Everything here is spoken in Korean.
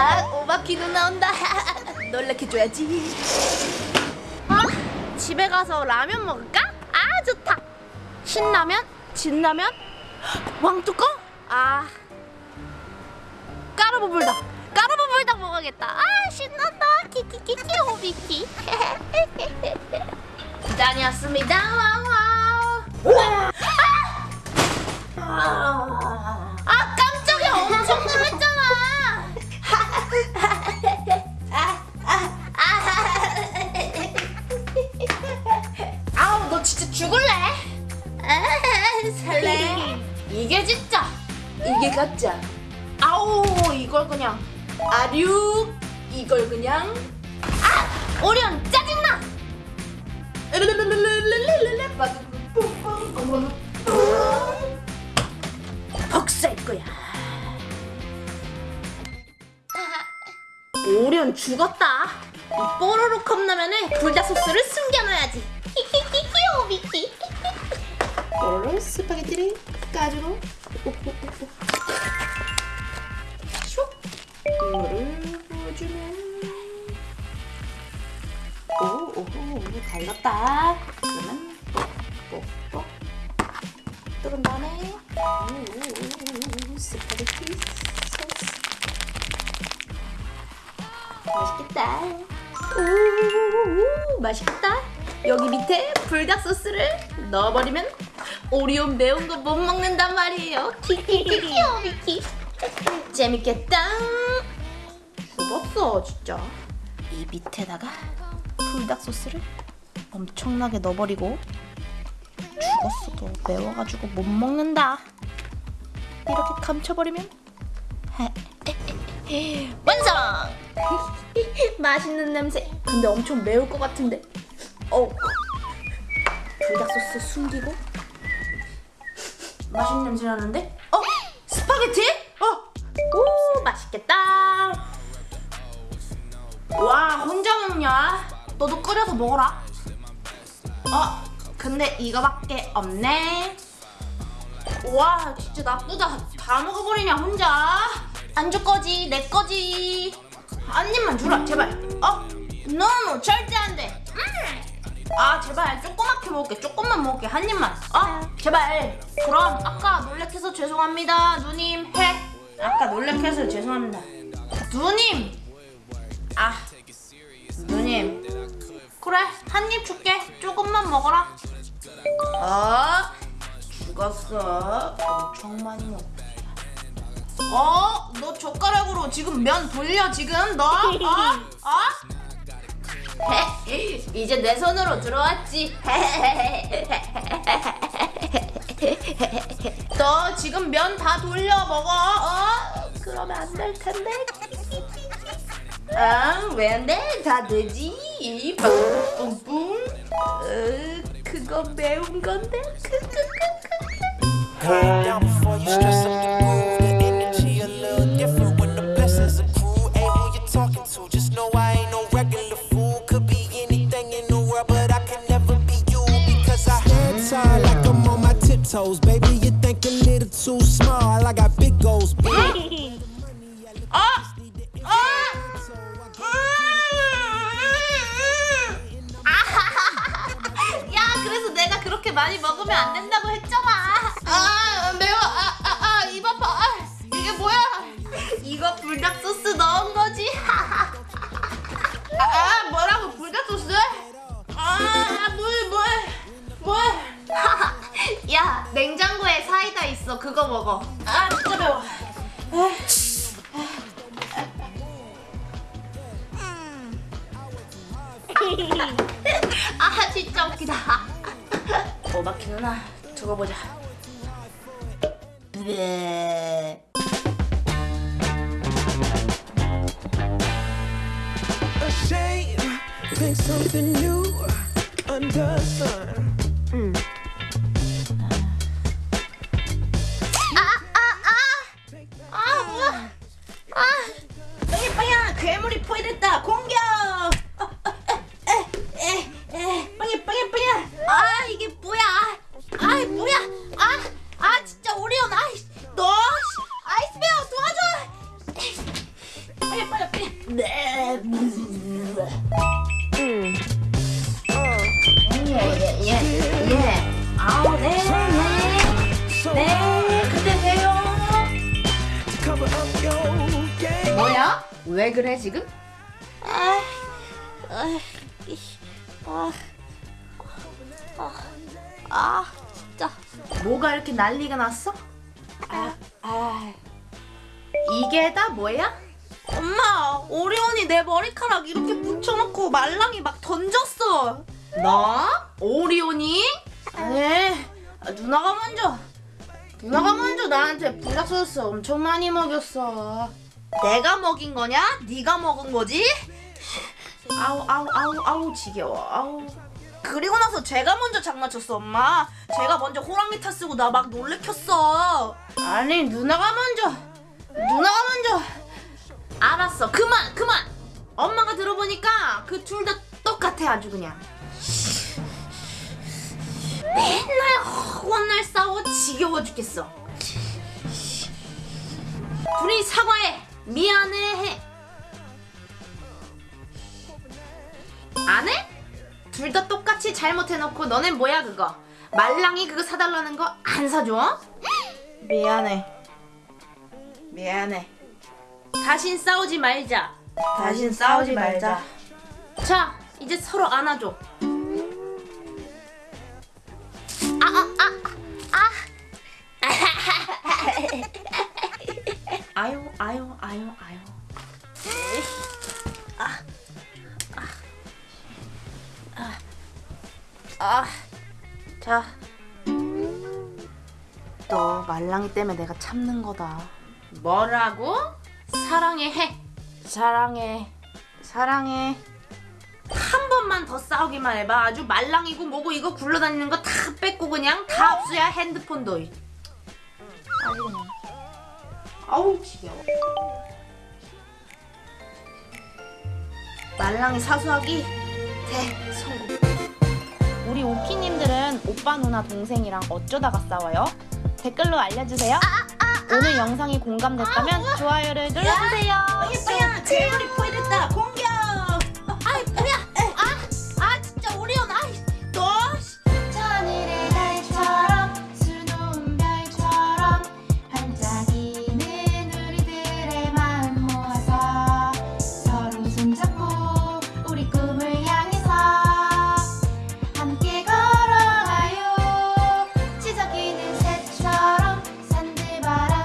아 오바키도 나온다. 놀래켜줘야지. 아 집에 가서 라면 먹을까? 아 좋다. 신라면? 진라면? 왕뚜껑? 아 까르보불닭. 까르보불닭 먹어야겠다. 아 신난다. 키키키키 호비키. 다녔습니다. wow 아, 아, 살래? 이게 진짜. 이게 가짜. 아우 이걸 그냥. 아류? 이걸 그냥? 아! 오리온 짜증나! 복수할 거야. 오리온 죽었다. 이 뽀로로 컵라면에 불닭 소스를 숨 까주고. 슉. 이거를 부어주면. 오오오 달랐다. 그러면 뽁뽁 뚫은 다음에 오 스파게티 소스. 맛있겠다. 오 맛있겠다. 여기 밑에 불닭 소스를 넣어버리면 오리온 매운 거 못 먹는단 말이에요. 키키키키요 미키. 재밌겠다. 수없어 진짜. 이 밑에다가 불닭 소스를 엄청나게 넣어버리고 죽었어도 매워가지고 못 먹는다. 이렇게 감춰버리면 완성! 맛있는 냄새. 근데 엄청 매울 것 같은데. 어. 불닭 소스 숨기고 맛있는 냄새 나는데? 어? 스파게티? 어? 오 맛있겠다 와 혼자 먹냐? 너도 끓여서 먹어라 어? 근데 이거밖에 없네 와 진짜 나쁘다 다 먹어버리냐 혼자 안 줄 거지 내 거지 한 입만 주라 제발 어? 노노 절대 안돼 음. 아 제발 조그맣게 먹을게. 조금만 먹을게. 한 입만. 어? 제발. 그럼 아까 놀래켜서 죄송합니다 누님. 해. 아까 놀래켜서 죄송합니다. 누님! 아 누님. 그래 한 입 줄게. 조금만 먹어라. 어? 죽었어. 엄청 많이 먹 어? 너 젓가락으로 지금 면 돌려 지금? 너? 어? 어? 이제 내 손으로 들어왔지 너 지금 면 다 돌려 먹어 어? 그러면 안 될 텐데 아, 왜 안 돼? 다 되지. 뿡뿡뿡. 어, 그거 매운 건데. 크크크크크. Baby, you think a little too small. I got big goals, big. 어? 어? 야, 그래서 내가 그렇게 많이 먹으면 안 된다고 했잖아. 아, 있어. 그거 먹어. 아, 진짜 매워. 아 진짜 웃기다 오바키 누나 두고 보자 네. Ashamed. Think something new under sun. 왜 그래 지금? 아, 아, 아, 아, 진짜. 뭐가 이렇게 난리가 났어? 아, 아. 이게 다 뭐야? 엄마, 오리온이 내 머리카락 이렇게 붙여놓고 말랑이 막 던졌어. 너? 오리온이? 에 누나가 먼저 누나가 먼저 나한테 불닭소스 엄청 많이 먹였어 내가 먹인 거냐? 네가 먹은 거지? 아우 아우 아우 아우 지겨워. 아우. 그리고 나서 제가 먼저 장난쳤어, 엄마. 제가 먼저 호랑이 타 쓰고 나 막 놀래켰어. 아니 누나가 먼저. 누나가 먼저. 알았어. 그만 그만. 엄마가 들어보니까 그 둘 다 똑같아 아주 그냥. 맨날 혼날 싸워 지겨워 죽겠어. 둘이 사과해 미안해 해 안 해? 둘 다 똑같이 잘못해놓고 너넨 뭐야 그거 말랑이 그거 사달라는 거 안 사줘? 미안해. 미안해. 다신 싸우지 말자. 다신 싸우지 말자. 자, 이제 서로 안아줘. 아, 아, 아, 아. 아유, 아유, 아유, 아유. 아, 자. 너 말랑이 때문에 내가 참는 거다. 뭐라고? 사랑해 해. 사랑해. 사랑해. 한 번만 더 싸우기만 해봐. 아주 말랑이고 뭐고 이거 굴러다니는 거 다 뺏고 그냥 다 없어야 핸드폰도. 그냥. 아우 지겨워. 말랑이 사수하기 대성공. 우리 오키님들은 오빠 누나 동생이랑 어쩌다가 싸워요? 댓글로 알려주세요. 오늘 영상이 공감됐다면 좋아요를 눌러주세요. 예뻐야, 제 머리 포인됐다. 공